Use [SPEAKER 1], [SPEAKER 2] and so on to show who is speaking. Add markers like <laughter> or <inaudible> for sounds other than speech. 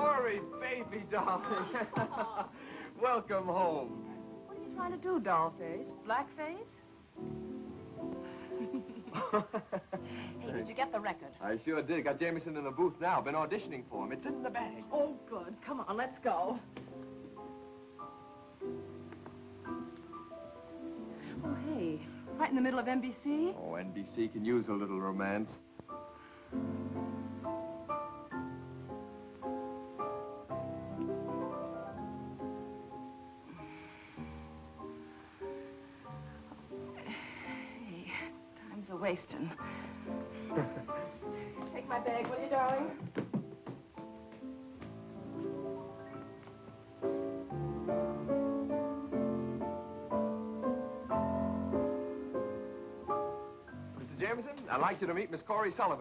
[SPEAKER 1] Corey, baby darling. <laughs> Welcome home.
[SPEAKER 2] What are you trying to do, dollface? Blackface? <laughs> hey, did you get the record?
[SPEAKER 1] I sure did. Got Jameson in the booth now. Been auditioning for him. It's in the bag.
[SPEAKER 2] Oh, good. Come on, let's go. Oh, hey, right in the middle of NBC?
[SPEAKER 1] Oh, NBC can use a little romance.
[SPEAKER 2] A wasting. <laughs> Take my bag, will you, darling?
[SPEAKER 1] Mr. Jameson, I'd like you to meet Miss Corey Sullivan.